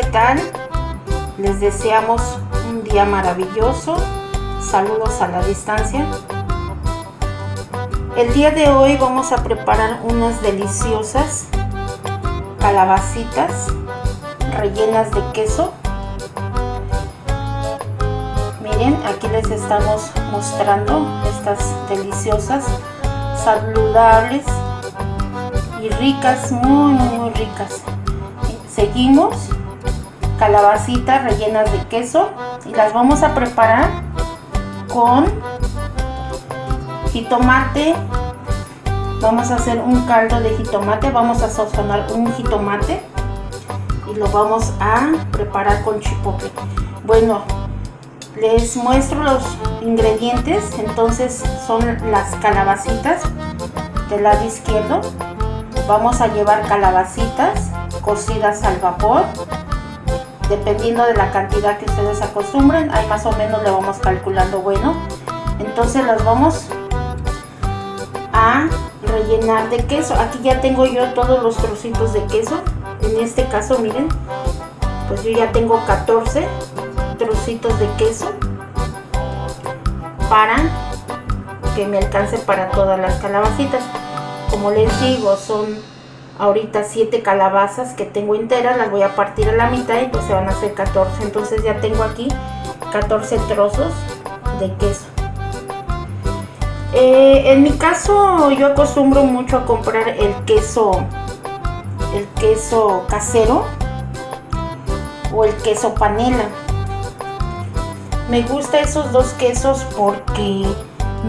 ¿qué tal? Les deseamos un día maravilloso. Saludos a la distancia. El día de hoy vamos a preparar unas deliciosas calabacitas rellenas de queso. Miren, aquí les estamos mostrando estas deliciosas, saludables y ricas, muy muy ricas. Seguimos calabacitas rellenas de queso y las vamos a preparar con jitomate. Vamos a hacer un caldo de jitomate vamos a sazonar un jitomate y lo vamos a preparar con chipotle. Bueno les muestro los ingredientes entonces son las calabacitas del lado izquierdo. Vamos a llevar calabacitas cocidas al vapor dependiendo de la cantidad que ustedes acostumbren ahí más o menos le vamos calculando bueno entonces las vamos a rellenar de queso. Aquí ya tengo yo todos los trocitos de queso. En este caso miren pues yo ya tengo 14 trocitos de queso para que me alcance para todas las calabacitas. Como les digo son ahorita 7 calabazas que tengo enteras las voy a partir a la mitad y pues se van a hacer 14 entonces ya tengo aquí 14 trozos de queso. Eh, en mi caso yo acostumbro mucho a comprar el queso el queso casero o el queso panela. Me gusta esos dos quesos porque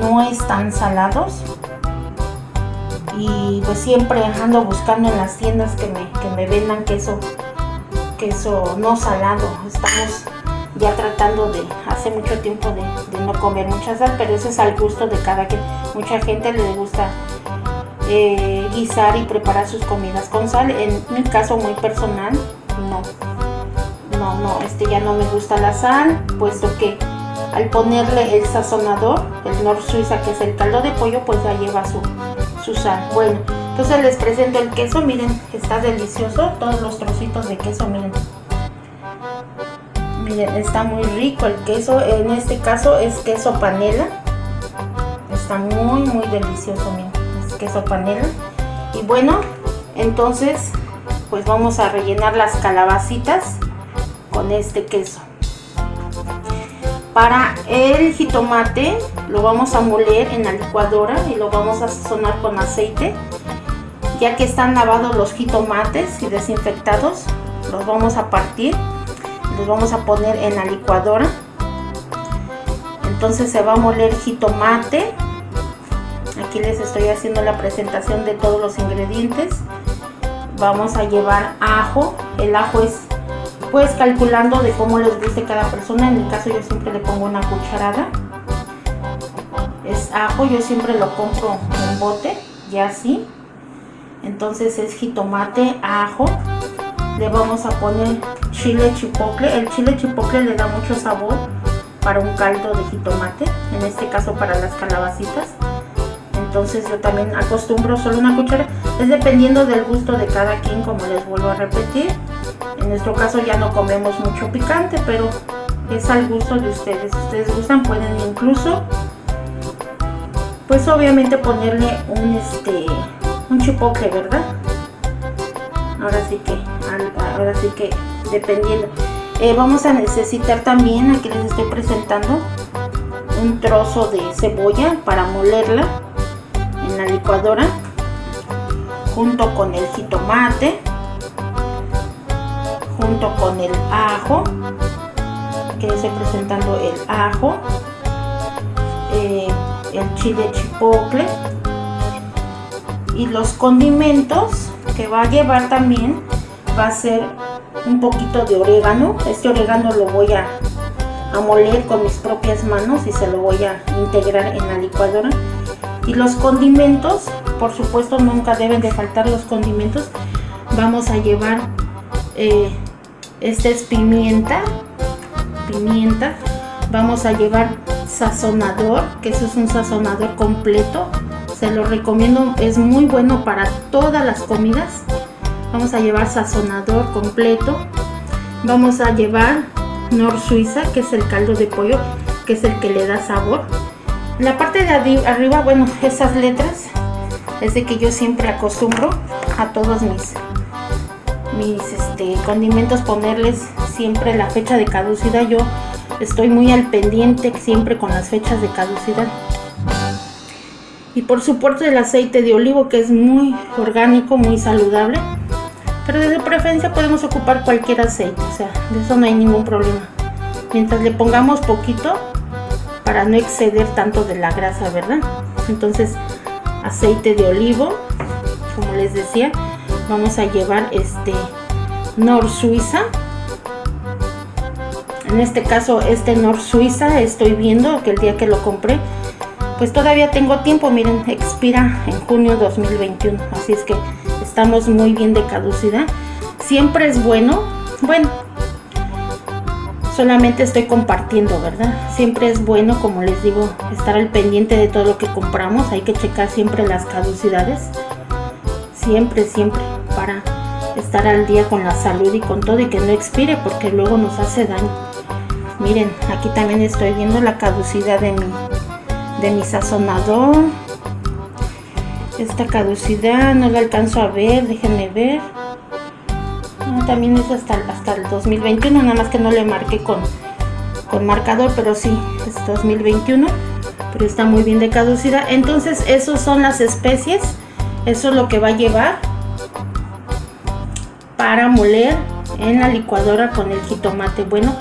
no están salados y pues siempre ando buscando en las tiendas que me, que me vendan queso queso no salado. Estamos ya tratando de hace mucho tiempo de, no comer mucha sal pero eso es al gusto de cada quien. Mucha gente le gusta eh, guisar y preparar sus comidas con sal. En mi caso muy personal no. No no este ya no me gusta la sal puesto que al ponerle el sazonador el Nor Suiza que es el caldo de pollo pues ya lleva su, sal bueno entonces les presento el queso miren está delicioso todos los trocitos de queso miren. Miren está muy rico el queso en este caso es queso panela. Está muy muy delicioso miren es queso panela. Y bueno entonces pues vamos a rellenar las calabacitas con este queso. Para el jitomate lo vamos a moler en la licuadora y lo vamos a sazonar con aceite. Ya que están lavados los jitomates y desinfectados los vamos a partir los vamos a poner en la licuadora. Entonces se va a moler jitomate. Aquí les estoy haciendo la presentación de todos los ingredientes. Vamos a llevar ajo. El ajo es pues calculando de cómo les guste cada persona. En mi caso yo siempre le pongo una cucharada es ajo yo siempre lo compro en bote ya así entonces es jitomate ajo le vamos a poner chile chipocle. El chile chipocle le da mucho sabor para un caldo de jitomate, en este caso para las calabacitas. Entonces yo también acostumbro solo una cuchara, es dependiendo del gusto de cada quien, como les vuelvo a repetir. En nuestro caso ya no comemos mucho picante, pero es al gusto de ustedes. Si ustedes gustan pueden incluso, pues obviamente ponerle un, este, un chipocle, ¿verdad? Ahora sí que, ahora sí que dependiendo. Eh, vamos a necesitar también, aquí les estoy presentando, un trozo de cebolla para molerla en la licuadora junto con el jitomate junto con el ajo aquí les estoy presentando el ajo el chile chipotle y los condimentos que va a llevar también va a ser un poquito de orégano. Este orégano lo voy a, moler con mis propias manos y se lo voy a integrar en la licuadora. Y los condimentos, por supuesto nunca deben de faltar los condimentos. Vamos a llevar, eh, este es pimienta, pimienta. Vamos a llevar sazonador, que eso es un sazonador completo. Se lo recomiendo, es muy bueno para todas las comidas vamos a llevar sazonador completo vamos a llevar Nor Suiza, que es el caldo de pollo, que es el que le da sabor. La parte de arriba, bueno, esas letras es de que yo siempre acostumbro a todos mis mis este, condimentos ponerles siempre la fecha de caducidad yo estoy muy al pendiente siempre con las fechas de caducidad. Y por supuesto el aceite de olivo que es muy orgánico muy saludable. Pero de preferencia podemos ocupar cualquier aceite o sea de eso no hay ningún problema. Mientras le pongamos poquito para no exceder tanto de la grasa verdad entonces aceite de olivo como les decía vamos a llevar este Nor Suiza en este caso este Nor Suiza estoy viendo que el día que lo compré pues todavía tengo tiempo. Miren expira en junio 2021 así es que estamos muy bien de caducidad. Siempre es bueno. Bueno solamente estoy compartiendo verdad siempre es bueno como les digo estar al pendiente de todo lo que compramos. Hay que checar siempre las caducidades. Siempre siempre para estar al día con la salud y con todo y que no expire porque luego nos hace daño. Miren aquí también estoy viendo la caducidad de mi de mi sazonador. Esta caducidad no la alcanzo a ver déjenme ver. Ah, también es hasta, hasta el 2021 nada más que no le marqué con con marcador pero sí es 2021 pero está muy bien de caducidad. Entonces esos son las especies eso es lo que va a llevar para moler en la licuadora con el jitomate. Bueno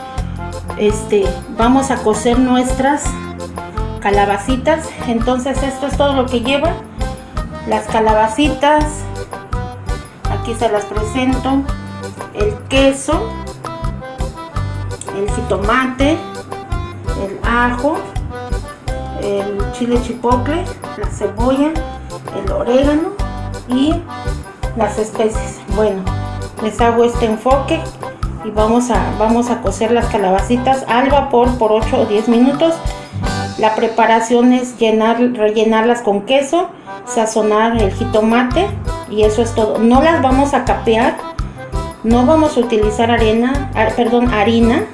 este vamos a cocer nuestras calabacitas. Entonces esto es todo lo que lleva. Las calabacitas aquí se las presento. El queso el jitomate el ajo el chile chipotle la cebolla el orégano y las especies. Bueno les hago este enfoque y vamos a, vamos a cocer las calabacitas al vapor por 8 o 10 minutos. La preparación es llenar, rellenarlas con queso sazonar el jitomate y eso es todo. No las vamos a capear no vamos a utilizar arena perdón harina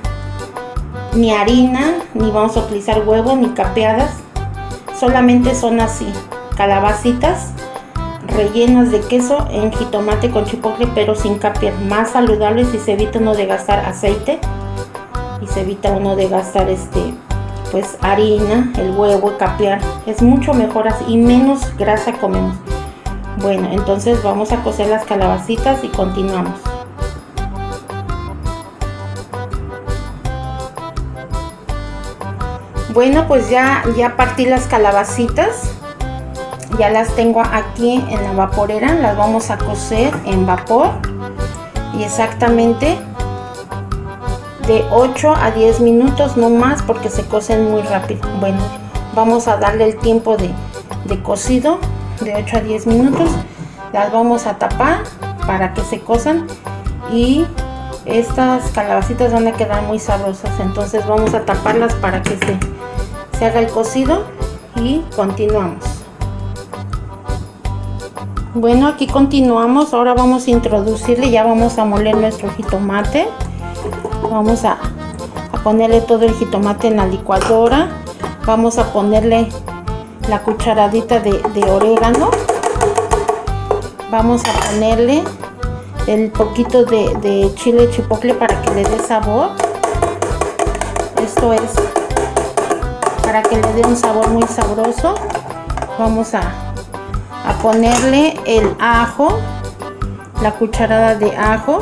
ni harina ni vamos a utilizar huevo ni capeadas. Solamente son así calabacitas rellenas de queso en jitomate con chipotle pero sin capiar más saludables y se evita uno de gastar aceite y se evita uno de gastar este pues harina el huevo capear es mucho mejor así y menos grasa comemos. Bueno entonces vamos a cocer las calabacitas y continuamos. Bueno pues ya ya partí las calabacitas ya las tengo aquí en la vaporera las vamos a cocer en vapor. Y exactamente de 8 a 10 minutos no más porque se cocen muy rápido. Bueno vamos a darle el tiempo de, de cocido de 8 a 10 minutos. Las vamos a tapar para que se cosan. Y estas calabacitas van a quedar muy sabrosas. Entonces vamos a taparlas para que se, se haga el cocido y continuamos bueno aquí continuamos. Ahora vamos a introducirle ya vamos a moler nuestro jitomate. Vamos a, ponerle todo el jitomate en la licuadora. Vamos a ponerle la cucharadita de, orégano. Vamos a ponerle el poquito de, de chile chipotle para que le dé sabor. Esto es para que le dé un sabor muy sabroso. Vamos a a ponerle el ajo la cucharada de ajo.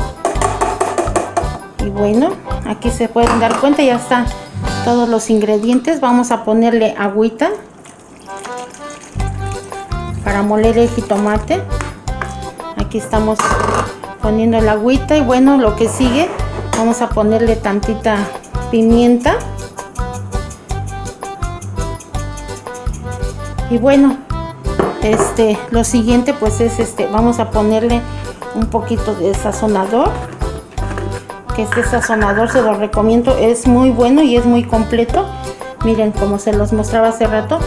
Y bueno aquí se pueden dar cuenta ya están todos los ingredientes. Vamos a ponerle agüita para moler el jitomate. Aquí estamos poniendo el agüita y bueno lo que sigue vamos a ponerle tantita pimienta. Y bueno este lo siguiente pues es este vamos a ponerle un poquito de sazonador que este sazonador se lo recomiendo es muy bueno y es muy completo. Miren como se los mostraba hace rato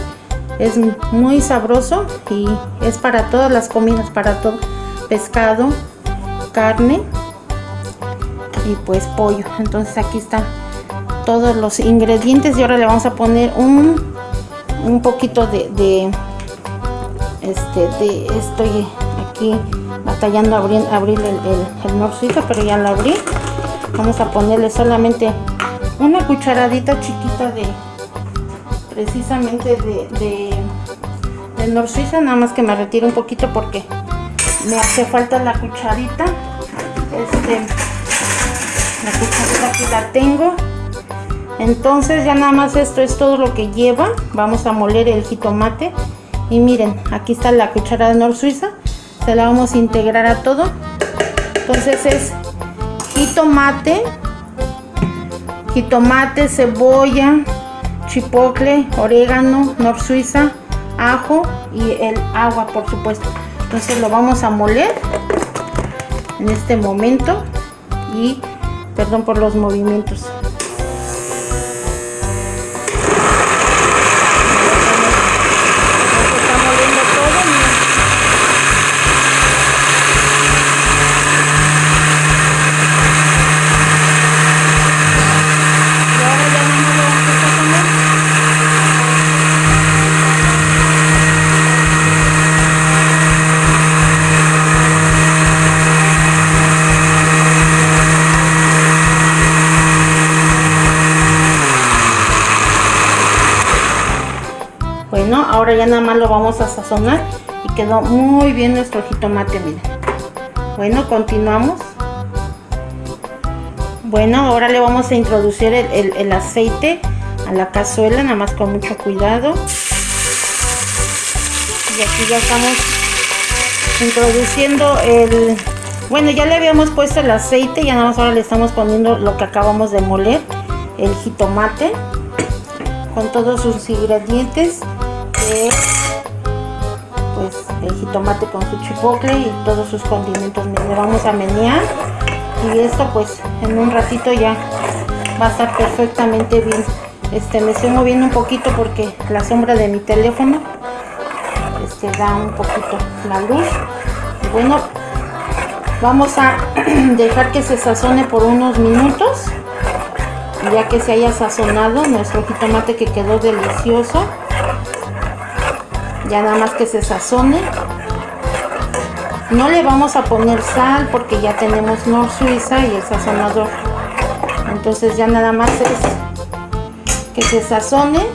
es muy sabroso y es para todas las comidas para todo pescado carne y pues pollo. Entonces aquí están todos los ingredientes y ahora le vamos a poner un un poquito de, de este estoy aquí batallando abrir, abrir el, el, el pero ya lo abrí. Vamos a ponerle solamente una cucharadita chiquita de precisamente de, de, de nada más que me retiro un poquito porque me hace falta la cucharita. Este la cucharita aquí la tengo. Entonces ya nada más esto es todo lo que lleva. Vamos a moler el jitomate y miren aquí está la cuchara de nor suiza se la vamos a integrar a todo. Entonces es jitomate jitomate cebolla chipotle orégano nor suiza ajo y el agua por supuesto. Entonces lo vamos a moler en este momento y perdón por los movimientos ya nada más lo vamos a sazonar y quedó muy bien nuestro jitomate miren. Bueno continuamos. Bueno ahora le vamos a introducir el, aceite a la cazuela nada más con mucho cuidado. Y aquí ya estamos introduciendo el bueno ya le habíamos puesto el aceite y nada más ahora le estamos poniendo lo que acabamos de moler el jitomate con todos sus ingredientes pues el jitomate con su chipotle y todos sus condimentos le vamos a menear. Y esto pues en un ratito ya va a estar perfectamente bien. Este me estoy moviendo un poquito porque la sombra de mi teléfono este da un poquito la luz. Y bueno vamos a dejar que se sazone por unos minutos. Ya que se haya sazonado nuestro jitomate que quedó delicioso ya nada más que se sazone. No le vamos a poner sal porque ya tenemos Nor Suiza y el sazonador. Entonces ya nada más es que se sazone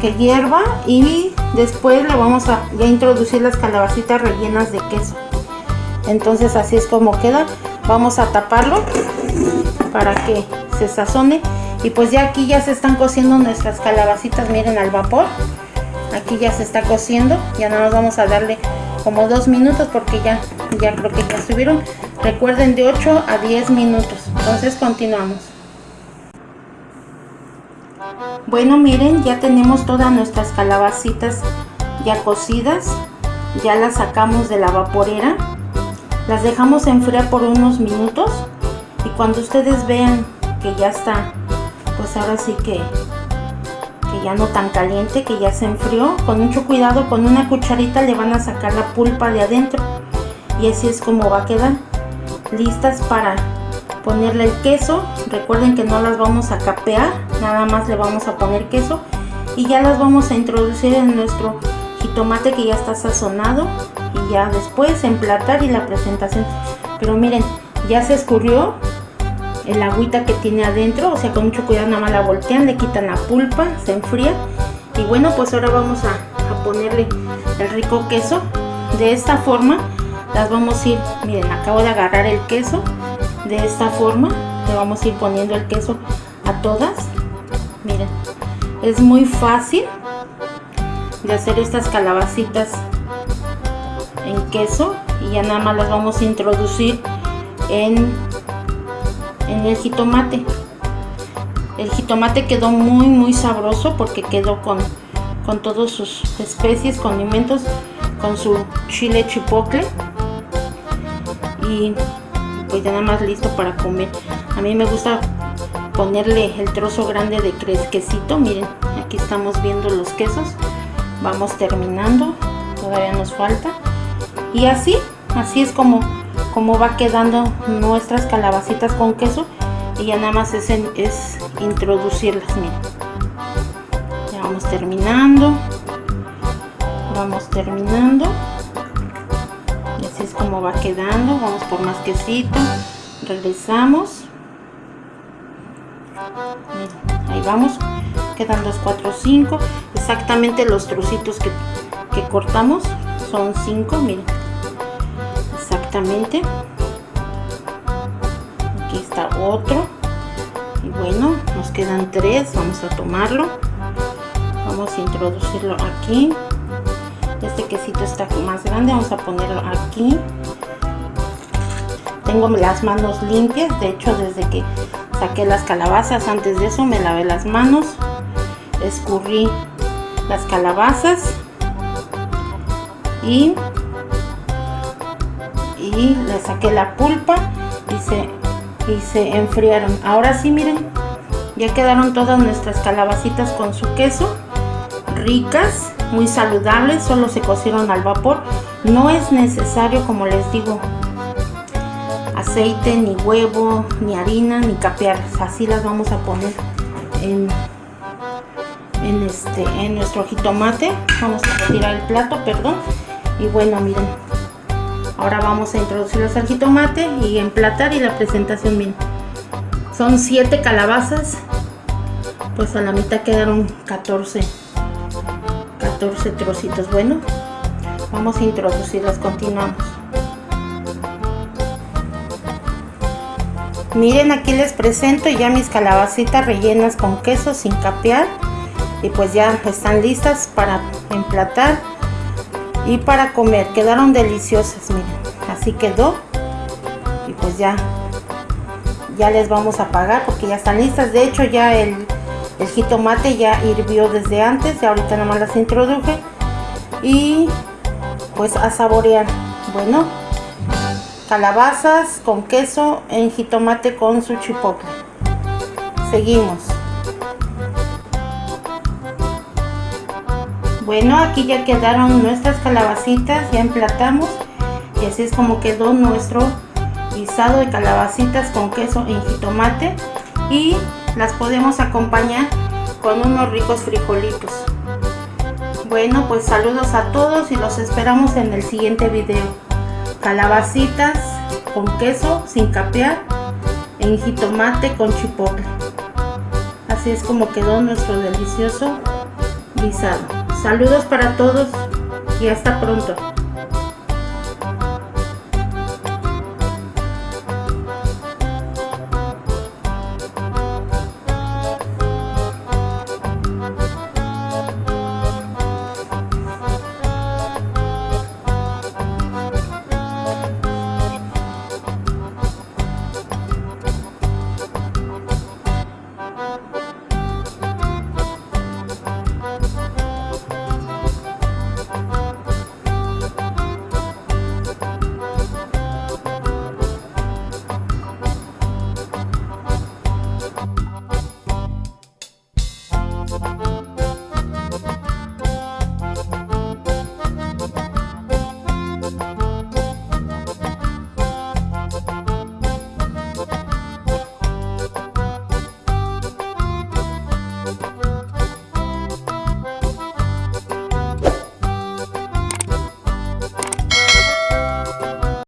que hierva y después le vamos a ya introducir las calabacitas rellenas de queso. Entonces así es como queda. Vamos a taparlo para que se sazone. Y pues ya aquí ya se están cociendo nuestras calabacitas miren al vapor aquí ya se está cociendo. Ya nada más vamos a darle como dos minutos porque ya ya creo que ya estuvieron. Recuerden de 8 a 10 minutos. Entonces continuamos. Bueno miren ya tenemos todas nuestras calabacitas ya cocidas. Ya las sacamos de la vaporera. Las dejamos enfriar por unos minutos. Y cuando ustedes vean que ya está pues ahora sí que ya no tan caliente, que ya se enfrió. Con mucho cuidado, con una cucharita le van a sacar la pulpa de adentro. Y así es como va a quedar. Listas para ponerle el queso. Recuerden que no las vamos a capear, nada más le vamos a poner queso. Y ya las vamos a introducir en nuestro jitomate que ya está sazonado. Y ya después emplatar y la presentación. Pero miren, ya se escurrió el agüita que tiene adentro, o sea con mucho cuidado nada más la voltean, le quitan la pulpa, se enfría. Y bueno pues ahora vamos a, ponerle el rico queso. De esta forma las vamos a ir, miren acabo de agarrar el queso. De esta forma le vamos a ir poniendo el queso a todas. Miren es muy fácil de hacer estas calabacitas en queso. Y ya nada más las vamos a introducir en en el jitomate. El jitomate quedó muy muy sabroso porque quedó con con todas sus especies condimentos con su chile chipotle. Y pues ya nada más listo para comer. A mí me gusta ponerle el trozo grande de quesito miren aquí estamos viendo los quesos. Vamos terminando. Todavía nos falta. Y así así es como cómo va quedando nuestras calabacitas con queso y ya nada más es, es introducirlas miren ya vamos terminando. Vamos terminando. Así es como va quedando. Vamos por más quesito. Regresamos. Ahí vamos. Quedan 2 4 5 exactamente los trocitos que, que cortamos son 5 miren aquí está otro. Y bueno nos quedan tres vamos a tomarlo. Vamos a introducirlo aquí. Este quesito está más grande vamos a ponerlo aquí. Tengo las manos limpias de hecho desde que saqué las calabazas antes de eso me lavé las manos escurrí las calabazas y y le saqué la pulpa y se, y se enfriaron. Ahora sí miren ya quedaron todas nuestras calabacitas con su queso ricas muy saludables solo se cocieron al vapor. No es necesario como les digo aceite ni huevo ni harina ni capearlas. Así las vamos a poner en, en este en nuestro jitomate. Vamos a retirar el plato perdón. Y bueno miren ahora vamos a introducirlos al jitomate y emplatar y la presentación bien son 7 calabazas pues a la mitad quedaron 14 14 trocitos. Bueno vamos a introducirlas continuamos. Miren aquí les presento ya mis calabacitas rellenas con queso sin capear y pues ya están listas para emplatar y para comer. Quedaron deliciosas miren. Así quedó. Y pues ya ya les vamos a pagar porque ya están listas. De hecho ya el, jitomate ya hirvió desde antes y ahorita nomás las introduje. Y pues a saborear. Bueno calabazas con queso en jitomate con su chipotle seguimos bueno aquí ya quedaron nuestras calabacitas ya emplatamos. Y así es como quedó nuestro guisado de calabacitas con queso en jitomate. Y las podemos acompañar con unos ricos frijolitos. Bueno pues saludos a todos y los esperamos en el siguiente video. Calabacitas con queso sin capear en jitomate con chipotle. Así es como quedó nuestro delicioso guisado saludos para todos y hasta pronto